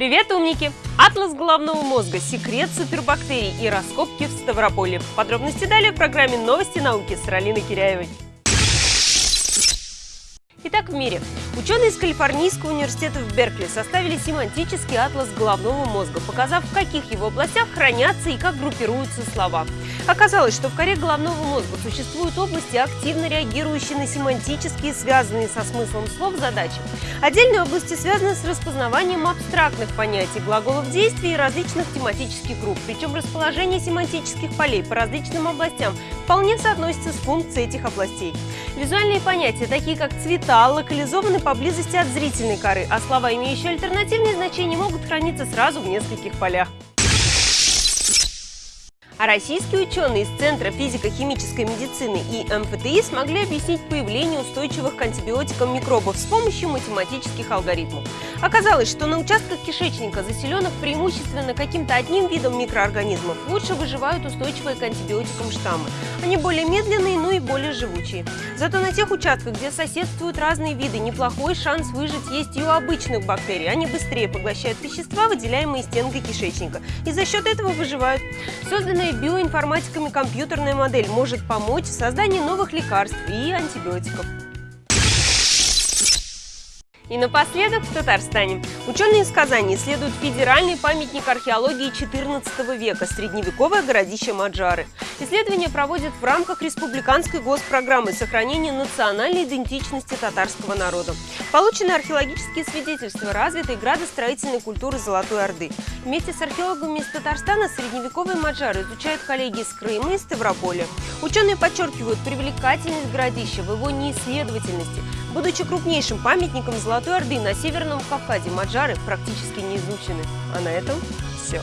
Привет, умники! Атлас головного мозга, секрет супербактерий и раскопки в Ставрополе. Подробности далее в программе «Новости науки» с Ралиной Киряевой. Итак, в мире. Ученые из Калифорнийского университета в Беркли составили семантический атлас головного мозга, показав, в каких его областях хранятся и как группируются слова. Оказалось, что в коре головного мозга существуют области, активно реагирующие на семантические, связанные со смыслом слов, задачи. Отдельные области связаны с распознаванием абстрактных понятий, глаголов действий и различных тематических групп. Причем расположение семантических полей по различным областям вполне соотносится с функцией этих областей. Визуальные понятия, такие как цвета, локализованы поблизости от зрительной коры, а слова, имеющие альтернативные значения, могут храниться сразу в нескольких полях. А российские ученые из Центра физико-химической медицины и МФТИ смогли объяснить появление устойчивых к антибиотикам микробов с помощью математических алгоритмов. Оказалось, что на участках кишечника, заселенных преимущественно каким-то одним видом микроорганизмов, лучше выживают устойчивые к антибиотикам штаммы. Они более медленные, но и более живучие. Зато на тех участках, где соседствуют разные виды, неплохой шанс выжить есть и у обычных бактерий. Они быстрее поглощают вещества, выделяемые стенкой кишечника, и за счет этого выживают. Созданная Созданная биоинформатиками компьютерная модель может помочь в создании новых лекарств и антибиотиков. И напоследок в Татарстане. Ученые из Казани исследуют федеральный памятник археологии XIV века – средневековое городище Маджары. Исследование проводят в рамках республиканской госпрограммы сохранения национальной идентичности татарского народа. Получены археологические свидетельства развитой градостроительной культуры Золотой Орды. Вместе с археологами из Татарстана средневековые Маджары изучают коллеги из Крыма и Ставрополя. Ученые подчеркивают привлекательность городища в его неисследовательности. Будучи крупнейшим памятником Золотой Орды на Северном Кавказе, Маджары практически не изучены. А на этом все.